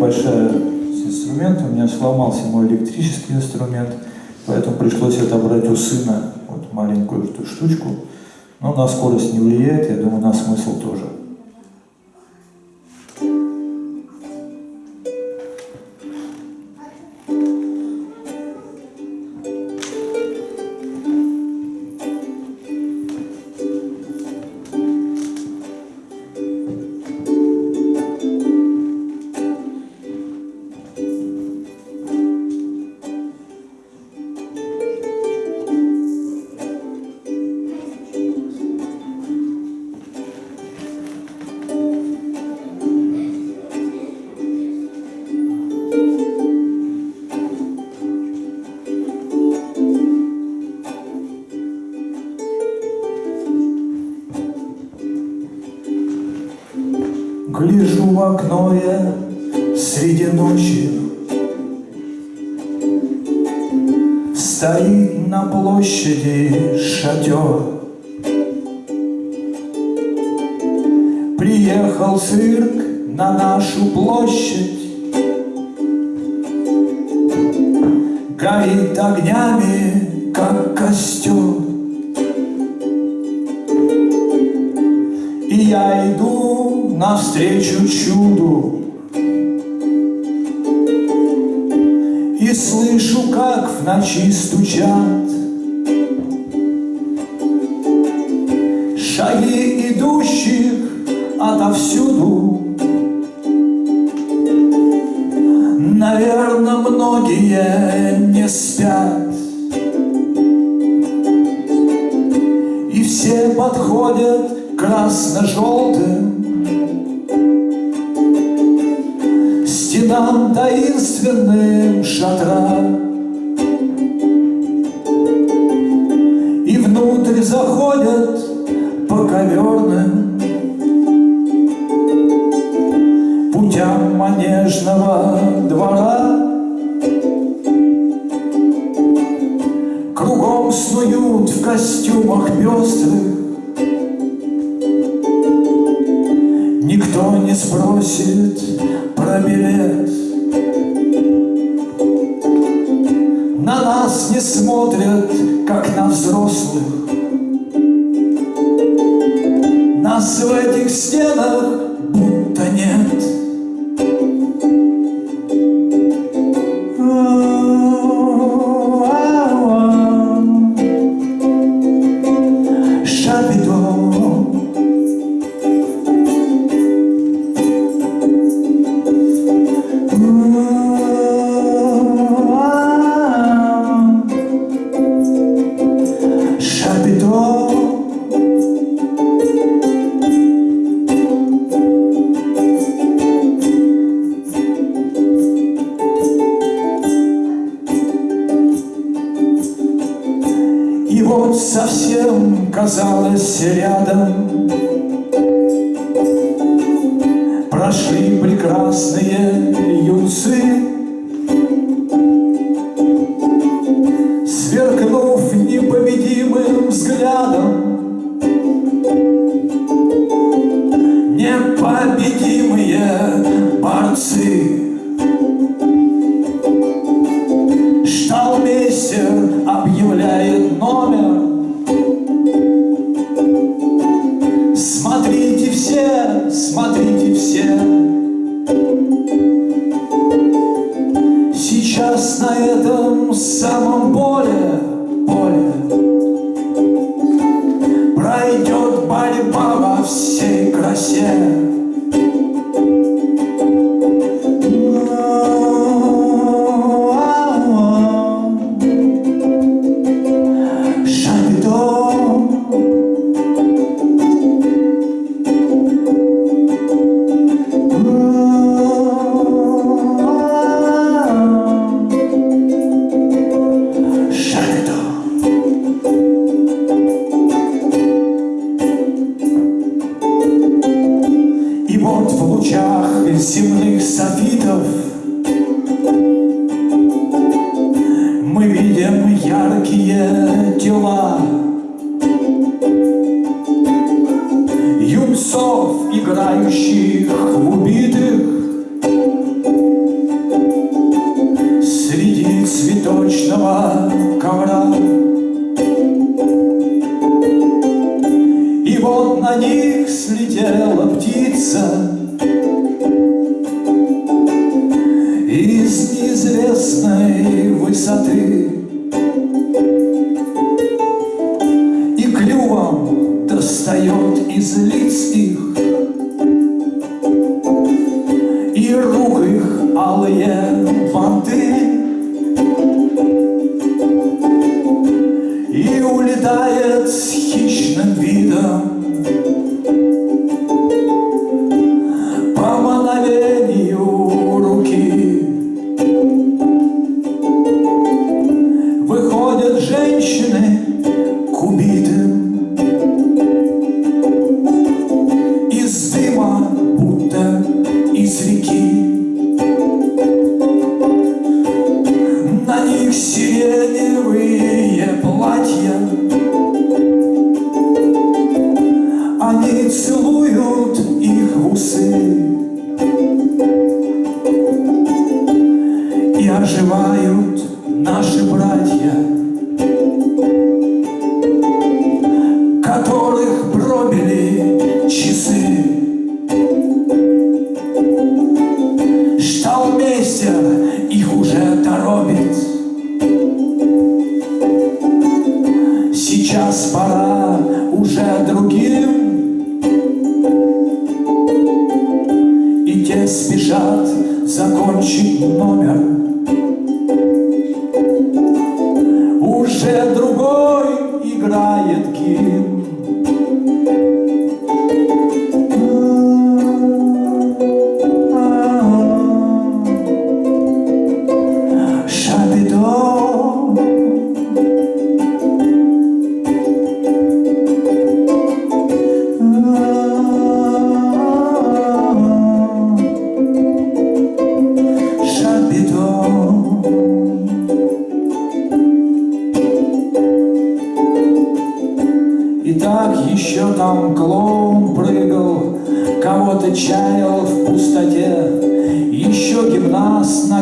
небольшая с инструмента, у меня сломался мой электрический инструмент, поэтому пришлось отобрать у сына вот маленькую эту штучку. Но на скорость не влияет, я думаю, на смысл тоже. Гляжу в окно я среди ночи. Стоит на площади шатер. Приехал цирк на нашу площадь. Горит огнями, как костер. И я иду навстречу чуду. И слышу, как в ночи стучат. Шаги идущих отовсюду. Наверное, многие не спят. И все подходят красно-желтым Стенам таинственным шатра И внутрь заходят по коверным Путям манежного двора. Кругом снуют в костюмах пестрых Нас в этих стенах будто нет юнцы Сверкнув непобедимым взглядом. Непобедимые борцы. Шталмейстер объявляет номер. Смотрите все, смотрите все на этом самом поле, поле Пройдет борьба во всей красе яркие тела. Юнцов, играющих в убитых. Среди цветочного ковра. И вот на них слетела птица. Из неизвестной высоты. восстает из лиц их, И рук их алые ванты И улетает с хищным видом. Они целуют их в усы. И оживают наши братья Которых пробили часы. Шталмейстер их уже торопит. Сейчас пора уже другим спешат закончить номер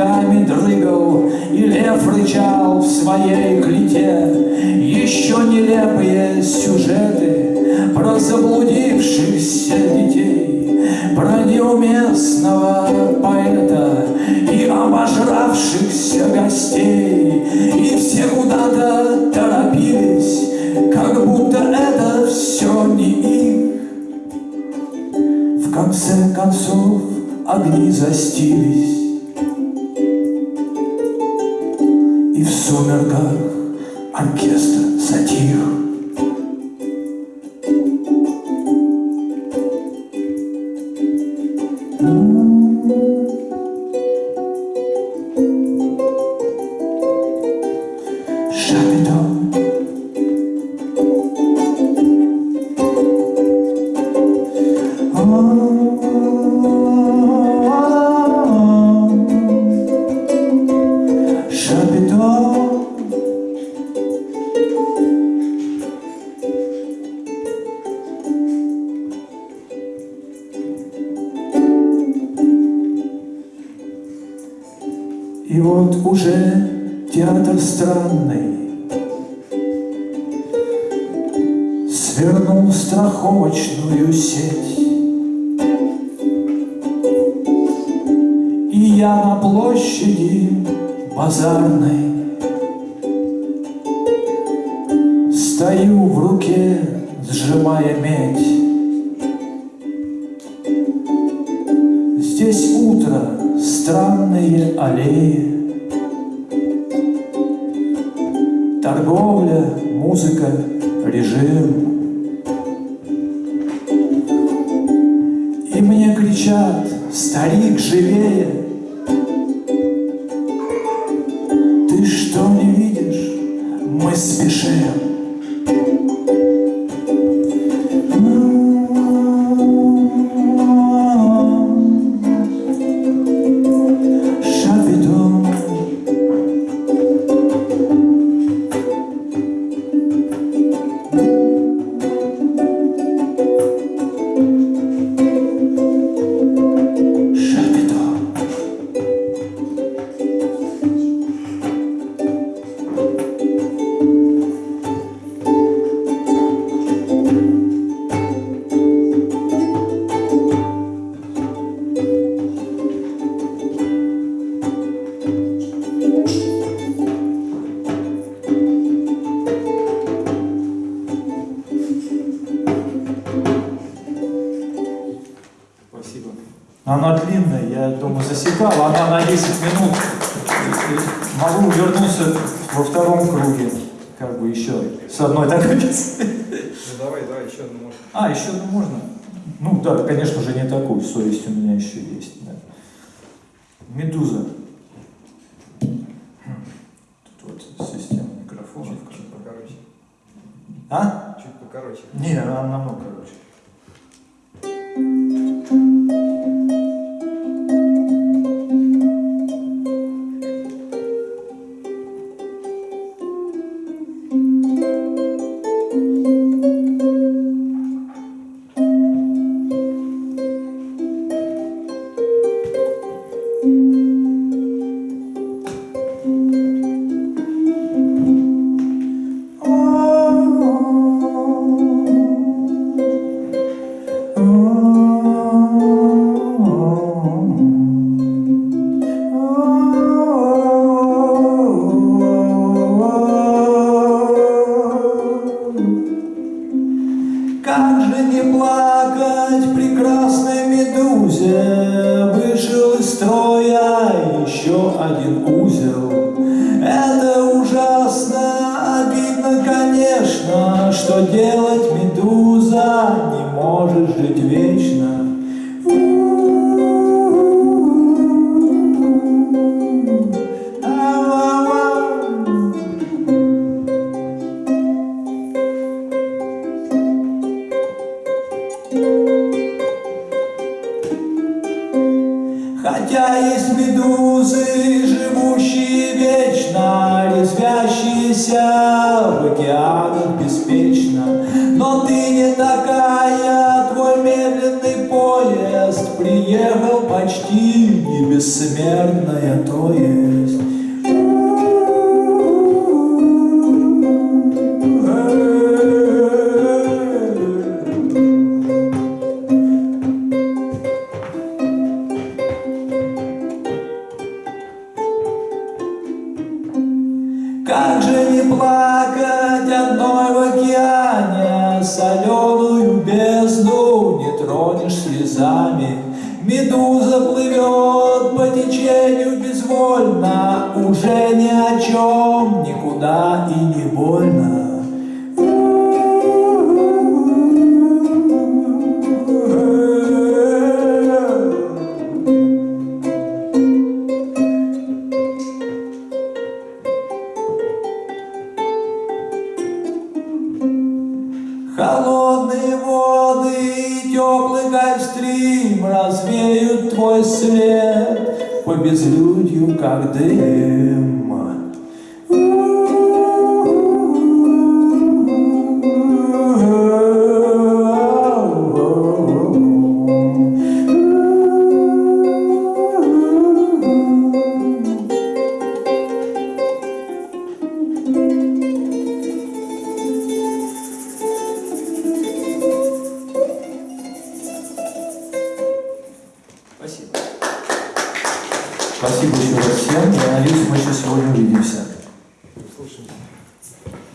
ногами дрыгал, И лев рычал в своей клете. Еще нелепые сюжеты Про заблудившихся детей, Про неуместного поэта И обожравшихся гостей, И все куда-то торопились, как будто это все не их. В конце концов огни застились, И в театр странный. Свернул страховочную сеть. И я на площади базарной Стою в руке, сжимая медь. Здесь утро, странные аллеи Торговля, музыка, режим. И мне кричат, старик, живее! Ты что не видишь? Мы спешим 10 минут. Могу вернуться во втором круге, как бы еще с одной такой. Ну давай, давай, еще одну можно. А, еще одну можно? Ну да, конечно же, не такую, совесть у меня еще есть. да. Медуза. Тут вот система микрофонов. Чуть, чуть покороче. А? Чуть покороче. Не, она намного короче. Жить вечно. Хотя есть медузы, живущие вечно, Резвящиеся в океанах беспечно. Но ты не такая, Приехал почти не бессмертная, то есть. Как же не плакать одной в океане, Соленую бездну не тронешь слезами. Медуза плывет по течению безвольно, Уже ни о чем, никуда и